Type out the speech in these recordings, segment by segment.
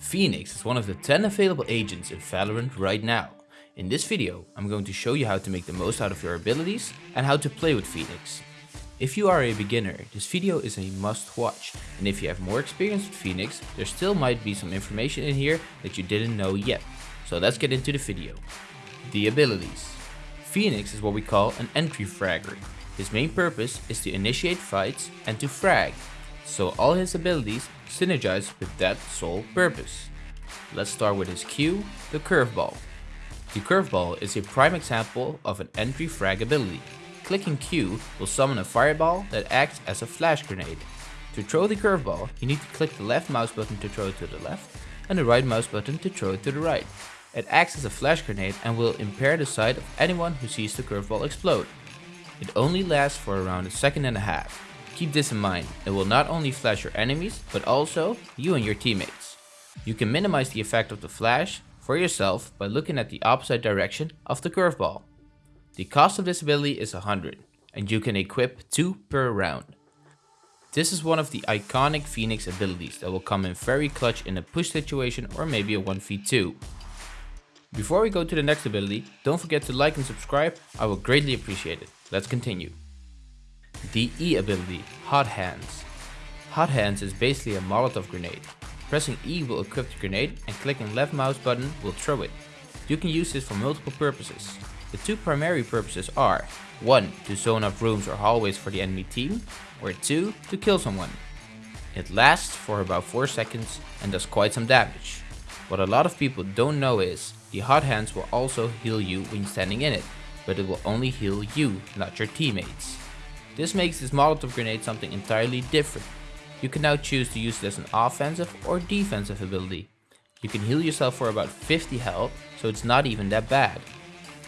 Phoenix is one of the 10 available agents in Valorant right now. In this video, I'm going to show you how to make the most out of your abilities and how to play with Phoenix. If you are a beginner, this video is a must watch, and if you have more experience with Phoenix, there still might be some information in here that you didn't know yet. So let's get into the video. The abilities. Phoenix is what we call an entry fragger. His main purpose is to initiate fights and to frag, so all his abilities synergize with that sole purpose. Let's start with his Q, the curveball. The curveball is a prime example of an entry frag ability. Clicking Q will summon a fireball that acts as a flash grenade. To throw the curveball, you need to click the left mouse button to throw it to the left and the right mouse button to throw it to the right. It acts as a flash grenade and will impair the sight of anyone who sees the curveball explode. It only lasts for around a second and a half. Keep this in mind, it will not only flash your enemies, but also you and your teammates. You can minimize the effect of the flash for yourself by looking at the opposite direction of the curveball. The cost of this ability is 100, and you can equip 2 per round. This is one of the iconic Phoenix abilities that will come in very clutch in a push situation or maybe a 1v2. Before we go to the next ability, don't forget to like and subscribe, I will greatly appreciate it. Let's continue. The E ability, Hot Hands. Hot Hands is basically a Molotov grenade. Pressing E will equip the grenade and clicking left mouse button will throw it. You can use this for multiple purposes. The two primary purposes are 1. To zone up rooms or hallways for the enemy team, or 2. To kill someone. It lasts for about 4 seconds and does quite some damage. What a lot of people don't know is, the hot hands will also heal you when standing in it, but it will only heal you, not your teammates. This makes this Molotov grenade something entirely different. You can now choose to use it as an offensive or defensive ability. You can heal yourself for about 50 health, so it's not even that bad.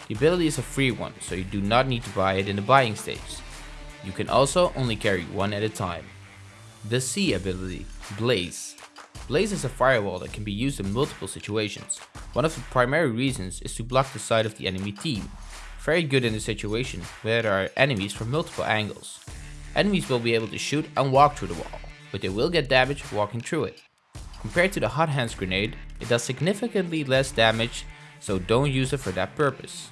The ability is a free one, so you do not need to buy it in the buying stage. You can also only carry one at a time. The C ability, Blaze. Blaze is a firewall that can be used in multiple situations. One of the primary reasons is to block the sight of the enemy team. Very good in this situation where there are enemies from multiple angles. Enemies will be able to shoot and walk through the wall, but they will get damage walking through it. Compared to the hot hands grenade, it does significantly less damage, so don't use it for that purpose.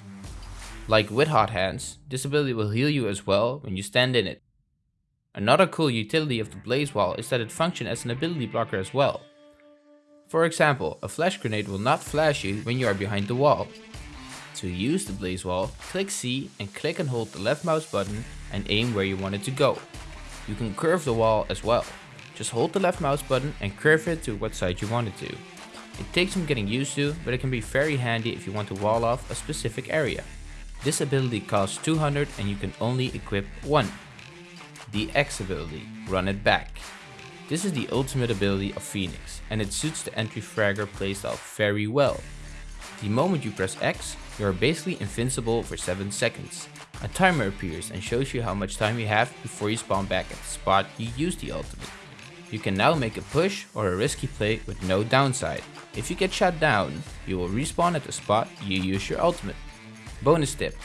Like with hot hands, this ability will heal you as well when you stand in it. Another cool utility of the blaze wall is that it functions as an ability blocker as well. For example, a flash grenade will not flash you when you are behind the wall. To use the blaze wall, click C and click and hold the left mouse button and aim where you want it to go. You can curve the wall as well. Just hold the left mouse button and curve it to what side you want it to. It takes some getting used to, but it can be very handy if you want to wall off a specific area. This ability costs 200 and you can only equip one the X ability, Run It Back. This is the ultimate ability of Phoenix, and it suits the entry fragger playstyle very well. The moment you press X, you are basically invincible for 7 seconds. A timer appears and shows you how much time you have before you spawn back at the spot you used the ultimate. You can now make a push or a risky play with no downside. If you get shot down, you will respawn at the spot you use your ultimate. Bonus tip,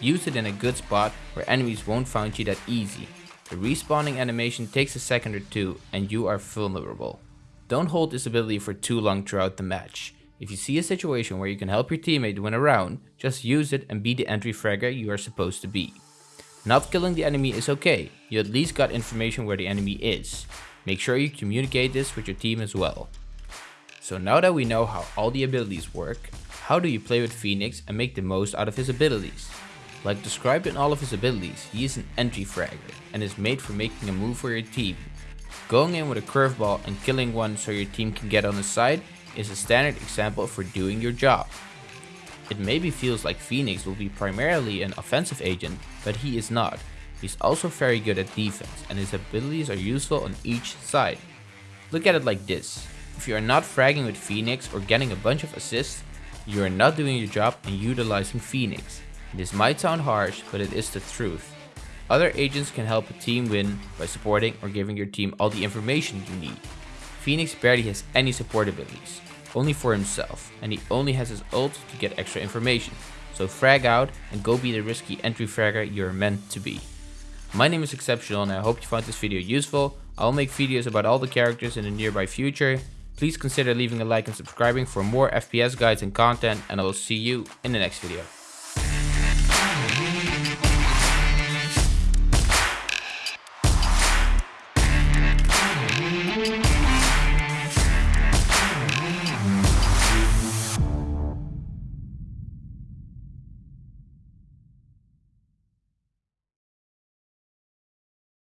use it in a good spot where enemies won't find you that easy the respawning animation takes a second or two and you are vulnerable. Don't hold this ability for too long throughout the match. If you see a situation where you can help your teammate win a round, just use it and be the entry fragger you are supposed to be. Not killing the enemy is okay, you at least got information where the enemy is. Make sure you communicate this with your team as well. So now that we know how all the abilities work, how do you play with Phoenix and make the most out of his abilities? Like described in all of his abilities, he is an entry fragger and is made for making a move for your team. Going in with a curveball and killing one so your team can get on his side is a standard example for doing your job. It maybe feels like Phoenix will be primarily an offensive agent, but he is not. He's also very good at defense and his abilities are useful on each side. Look at it like this. If you are not fragging with Phoenix or getting a bunch of assists, you are not doing your job and utilizing Phoenix. This might sound harsh, but it is the truth. Other agents can help a team win by supporting or giving your team all the information you need. Phoenix barely has any support abilities, only for himself, and he only has his ult to get extra information. So frag out and go be the risky entry fragger you're meant to be. My name is Exceptional and I hope you found this video useful. I'll make videos about all the characters in the nearby future. Please consider leaving a like and subscribing for more FPS guides and content and I will see you in the next video.